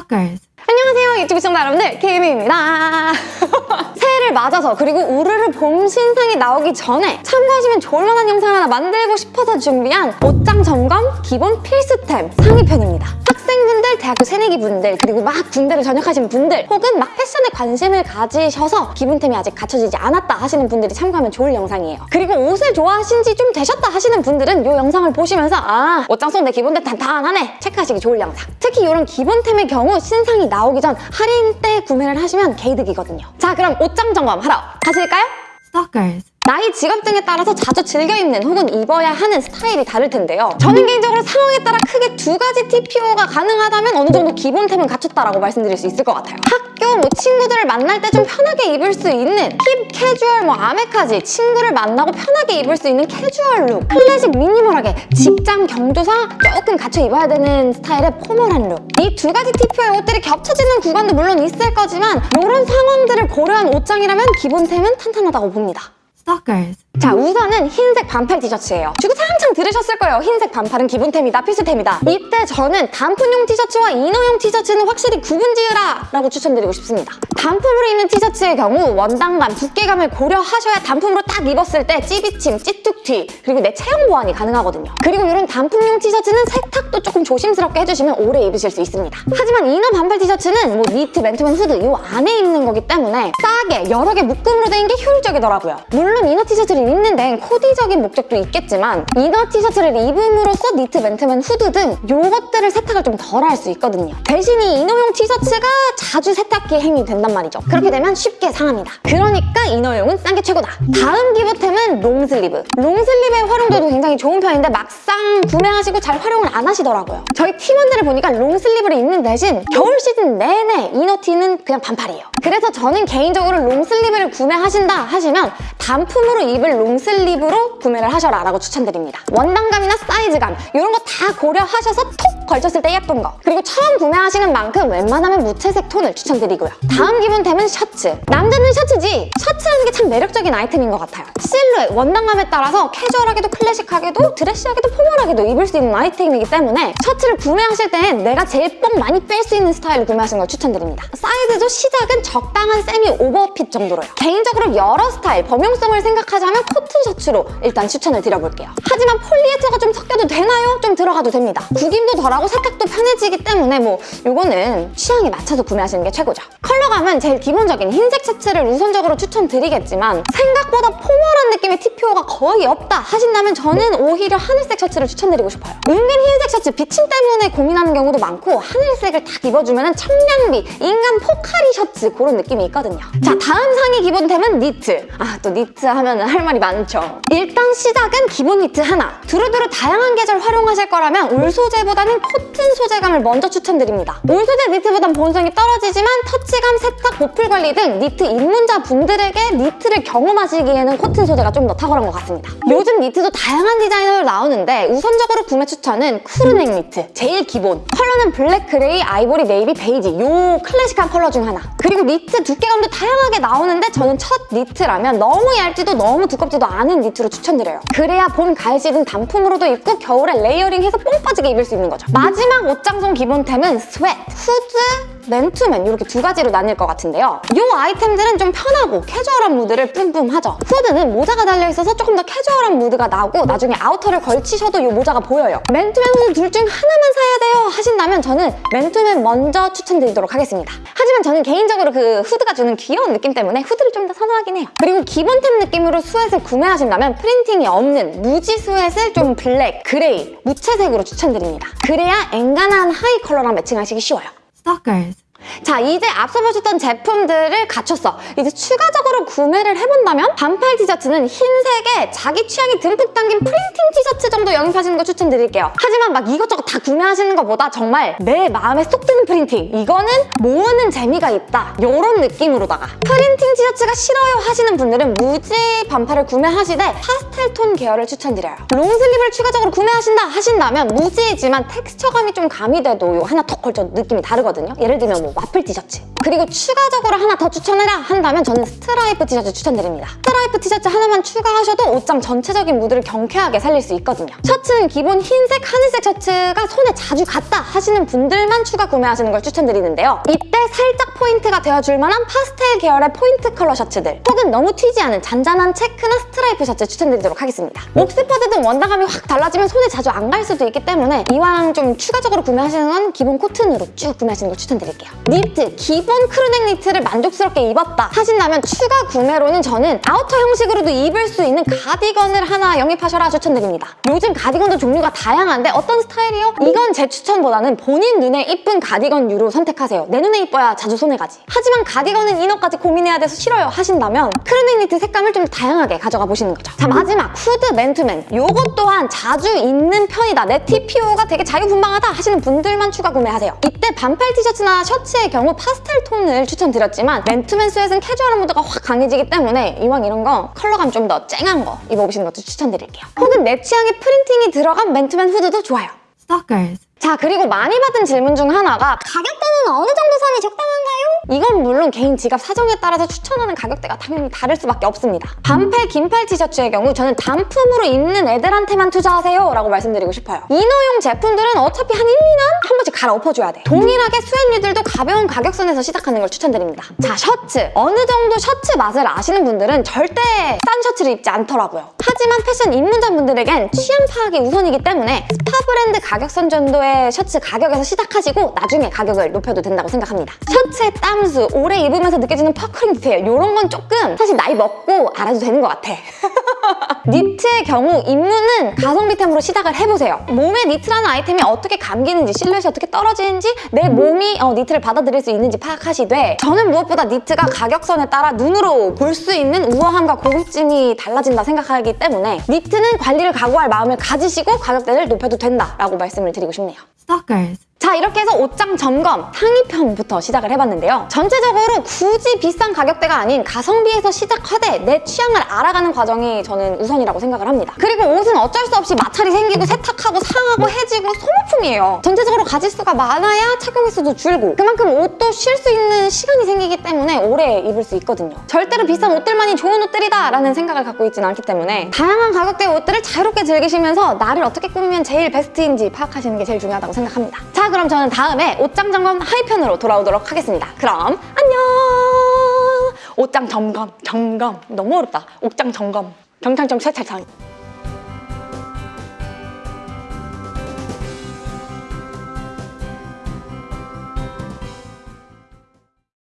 Stalkers. 안녕하세요 유튜브 시청자 여러분들. 케이미입니다. 새해를 맞아서 그리고 우르르 봄 신상이 나오기 전에 참고하시면 좋을 만한 영상 하나 만들고 싶어서 준비한 옷장 점검 기본 필수템 상위편입니다 대학교 새내기 분들 그리고 막 군대를 전역하신 분들 혹은 막 패션에 관심을 가지셔서 기본템이 아직 갖춰지지 않았다 하시는 분들이 참고하면 좋을 영상이에요 그리고 옷을 좋아하신 지 좀 되셨다 하시는 분들은 이 영상을 보시면서 아 옷장 속 내 기본템 단단하네 체크하시기 좋을 영상 특히 이런 기본템의 경우 신상이 나오기 전 할인 때 구매를 하시면 개이득이거든요. 자 그럼 옷장 점검 하러 가실까요? Stalkers. 나이 직업 등에 따라서 자주 즐겨 입는 혹은 입어야 하는 스타일이 다를 텐데요. 저는 개인적으로 상황에 따라 크게 두 가지 TPO가 가능하다면 어느 정도 기본템은 갖췄다라고 말씀드릴 수 있을 것 같아요. 학교 뭐 친구들을 만날 때 좀 편하게 입을 수 있는 힙 캐주얼 뭐 아메카지 친구를 만나고 편하게 입을 수 있는 캐주얼 룩 클래식 minimal하게 직장 경조사 조금 갖춰 입어야 되는 스타일의 formal한 룩 이 두 가지 TPO의 옷들이 겹쳐지는 구간도 물론 있을 거지만 이런 상황들을 고려한 옷장이라면 기본템은 탄탄하다고 봅니다. Stalkers. 자 우선은 흰색 반팔 티셔츠예요. 주구장창 들으셨을 거예요. 흰색 반팔은 기본템이다 필수템이다. 이때 저는 단품용 티셔츠와 inner용 티셔츠는 확실히 구분 지으라 라고 추천드리고 싶습니다. 단품으로 입는 티셔츠의 경우 원단감, 두께감을 고려하셔야 단품으로 딱 입었을 때 찌비침, 찌뚝티 그리고 내 체형 보완이 가능하거든요. 그리고 이런 단품용 티셔츠는 세탁 도 조금 조심스럽게 해주시면 오래 입으실 수 있습니다 하지만 inner 반팔 티셔츠는 뭐 니트, 맨투맨, 후드 이 안에 입는 거기 때문에 싸게 여러 개 묶음으로 된 게 효율적이더라고요 물론 inner 티셔츠를 입는 데는 코디적인 목적도 있겠지만 inner 티셔츠를 입음으로써 니트, 맨투맨, 후드 등 요것들을 세탁을 좀 덜 할 수 있거든요. 대신 이 inner용 티셔츠가 자주 세탁기행이 된단 말이죠. 그렇게 되면 쉽게 상합니다. 그러니까 inner용은 싼 게 최고다. 다음 기본템은 long sleeve. long sleeve의 활용도도 굉장히 좋은 편인데 막상 구매하시고 잘 활용을 안 하시더라고요. 저희 팀원들을 보니까 long sleeve를 입는 대신 겨울 시즌 내내 inner티는 그냥 반팔이에요. 그래서 저는 개인적으로 long sleeve를 구매하신다 하시면 단품으로 입을 long sleeve로 구매를 하셔라 라고 추천드립니다. 원단감이나 사이즈감 이런 거 다 고려하셔서 톡 걸쳤을 때 예쁜 거 그리고 처음 구매하시는 만큼 웬만하면 무채색 톤을 추천드리고요. 다음 기본템은 셔츠. 남자는 셔츠지 셔츠라는 게 참 매력적인 아이템인 것 같아요. 실루엣, 원단감에 따라서 캐주얼하게도 클래식하게도 드레시하게도 formal하게도 입을 수 있는 아이템이기 때문에 셔츠를 구매하실 땐 내가 제일 뽕 많이 뺄 수 있는 스타일로 구매하시는 걸 추천드립니다. 사이즈도 시작은 적당한 semi overfit 정도로요. 개인적으로 여러 스타일, 범용성을 생각하자면 코튼 셔츠로 일단 추천을 드려볼게요. 하지만 폴리에스터가 좀 섞여도 되나요? 좀 들어가도 됩니다. 구김도 덜하고 세탁도 편해지기 때문에 뭐 이거는 취향에 맞춰서 구매하시는 게 최고죠. 컬러감은 제일 기본적인 흰색 셔츠를 우선적으로 추천드리겠지만 생각보다 formal한 느낌의 TPO가 거의 없다 하신다면 저는 오히려 하늘색 셔츠를 추천드리고 싶어요. 은근 흰색 셔츠 비침 때문에 고민하는 경우도 많고 하늘색을 딱 입어주면 청량비, 인간 포카리 셔츠 그런 느낌이 있거든요. 자 다음 상위 기본템은 니트. 아 또 니트 하면 할 말이 많죠. 일단 시작은 기본 니트 하나. 두루두루 다양한 계절 활용하실 거라면 울 소재보다는 코튼 소재감을 먼저 추천드립니다. 울 소재 니트보단 보온성이 떨어지지만 터치감, 세탁, 보풀 관리 등 니트 입문자 분들에게 니트를 경험하시기에는 코튼 소재 가 좀 더 탁월한 것 같습니다. 요즘 니트도 다양한 디자인으로 나오는데 우선적으로 구매 추천은 crew neck 니트. 제일 기본. 컬러는 블랙, 그레이, 아이보리, 네이비, 베이지. 요 클래식한 컬러 중 하나. 그리고 니트 두께감도 다양하게 나오는데 저는 첫 니트라면 너무 얇지도 너무 두껍지도 않은 니트로 추천드려요. 그래야 봄, 가을 시즌 단품으로도 입고 겨울에 layering해서 뽕 빠지게 입을 수 있는 거죠. 마지막 옷장 속 기본템은 sweat, 후드, 맨투맨 이렇게 두 가지로 나뉠 것 같은데요. 이 아이템들은 좀 편하고 캐주얼한 무드를 뿜뿜하죠. 후드는 모자가 달려있어서 조금 더 캐주얼한 무드가 나고 나중에 아우터를 걸치셔도 이 모자가 보여요. 맨투맨 후드 둘 중 하나만 사야 돼요 하신다면 저는 맨투맨 먼저 추천드리도록 하겠습니다. 하지만 저는 개인적으로 그 후드가 주는 귀여운 느낌 때문에 후드를 좀 더 선호하긴 해요. 그리고 기본템 느낌으로 sweat를 구매하신다면 프린팅이 없는 무지 sweat를 좀 블랙, 그레이, 무채색으로 추천드립니다. 그래야 앵간한 하의 컬러랑 매칭하시기 쉬워요. Stalkers. 자 이제 앞서 보셨던 제품들을 갖췄어. 이제 추가적으로 구매를 해본다면 반팔 티셔츠는 흰색에 자기 취향이 듬뿍 담긴 프린팅 티셔츠 정도 영입하시는 거 추천드릴게요. 하지만 막 이것저것 다 구매하시는 것보다 정말 내 마음에 쏙 드는 프린팅 이거는 모으는 재미가 있다. 이런 느낌으로다가. 프린팅 티셔츠가 싫어요 하시는 분들은 무지 반팔을 구매하시되 파스텔 톤 계열을 추천드려요. long sleeve를 추가적으로 구매하신다 하신다면 무지이지만 텍스처감이 좀 가미돼도 요 하나 턱 걸쳐 느낌이 다르거든요. 예를 들면 뭐 와플 티셔츠. 그리고 추가적으로 하나 더 추천해라 한다면 저는 스트라이프 티셔츠 추천드립니다. 스트라이프 티셔츠 하나만 추가하셔도 옷장 전체적인 무드를 경쾌하게 살릴 수 있거든요. 셔츠는 기본 흰색, 하늘색 셔츠가 손에 자주 갔다 하시는 분들만 추가 구매하시는 걸 추천드리는데요. 이때 살짝 포인트가 되어줄 만한 파스텔 계열의 포인트 컬러 셔츠들 혹은 너무 튀지 않은 잔잔한 체크나 스트라이프 셔츠 추천드리도록 하겠습니다. 옥스퍼드든 원단감이 확 달라지면 손에 자주 안 갈 수도 있기 때문에 이왕 좀 추가적으로 구매하시는 건 기본 코튼으로 쭉 구매하시는 걸 추천드릴게요. 니트, 기본 crew neck 니트를 만족스럽게 입었다 하신다면 추가 구매로는 저는 outer 형식으로도 입을 수 있는 가디건을 하나 영입하셔라 추천드립니다. 요즘 가디건도 종류가 다양한데 어떤 스타일이요? 이건 제 추천보다는 본인 눈에 이쁜 가디건류로 선택하세요. 내 눈에 이뻐야 자주 손에 가지. 하지만 가디건은 inner까지 고민해야 돼서 싫어요 하신다면 crew neck 니트 색감을 좀 다양하게 가져가 보시는 거죠. 자 마지막 후드 맨투맨. 요것 또한 자주 입는 편이다. 내 TPO가 되게 자유분방하다 하시는 분들만 추가 구매하세요. 이때 반팔 티셔츠나 셔츠의 경우 파스텔 톤을 추천드렸지만 맨투맨 sweat는 캐주얼한 무드가 확 강해지기 때문에 이왕 이런 거 컬러감 좀 더 쨍한 거 입어보시는 것도 추천드릴게요. 혹은 내 취향의 printing이 들어간 맨투맨 후드도 좋아요. Stalkers. 자 그리고 많이 받은 질문 중 하나가 가격대는 어느 정도 선이 적당한가요? 이건 물론 개인 지갑 사정에 따라서 추천하는 가격대가 당연히 다를 수밖에 없습니다. 반팔, 긴팔 티셔츠의 경우 저는 단품으로 입는 애들한테만 투자하세요 라고 말씀드리고 싶어요. 이너용 제품들은 어차피 한 1, 2년 한 번씩 갈아엎어줘야 돼. 동일하게 sweat류들도 가벼운 가격선에서 시작하는 걸 추천드립니다. 자 셔츠! 어느 정도 셔츠 맛을 아시는 분들은 절대 싼 셔츠를 입지 않더라고요. 하지만 패션 입문자분들에겐 취향 파악이 우선이기 때문에 스파 브랜드 가격선 정도 의 셔츠 가격에서 시작하시고 나중에 가격을 높여도 된다고 생각합니다. 셔츠의 땀수, 오래 입으면서 느껴지는 puckering 디테일 이런 건 조금 사실 나이 먹고 알아도 되는 것 같아. 니트의 경우 입문은 가성비템으로 시작을 해보세요. 몸에 니트라는 아이템이 어떻게 감기는지 실루엣이 어떻게 떨어지는지 내 몸이 어, 니트를 받아들일 수 있는지 파악하시되 저는 무엇보다 니트가 가격선에 따라 눈으로 볼 수 있는 우아함과 고급짐이 달라진다 생각하기 때문에 니트는 관리를 각오할 마음을 가지시고 가격대를 높여도 된다라고 말씀을 드리고 싶네요. Stalkers. 자 이렇게 해서 옷장 점검 상위편부터 시작을 해봤는데요. 전체적으로 굳이 비싼 가격대가 아닌 가성비에서 시작하되 내 취향을 알아가는 과정이 저는 우선이라고 생각을 합니다. 그리고 옷은 어쩔 수 없이 마찰이 생기고 세탁하고 상하고 해지고 소모품이에요. 전체적으로 가짓수가 많아야 착용 횟수도 줄고 그만큼 옷도 쉴 수 있는 시간이 생기기 때문에 오래 입을 수 있거든요. 절대로 비싼 옷들만이 좋은 옷들이다 라는 생각을 갖고 있지는 않기 때문에 다양한 가격대의 옷들을 자유롭게 즐기시면서 나를 어떻게 꾸미면 제일 베스트인지 파악하시는 게 제일 중요하다고 생각합니다. 자 그럼 저는 다음에 옷장 점검 하이편으로 돌아오도록 하겠습니다. 그럼 안녕! 옷장 점검, 점검. 너무 어렵다. 옷장 점검. 경찰청 찰찰창.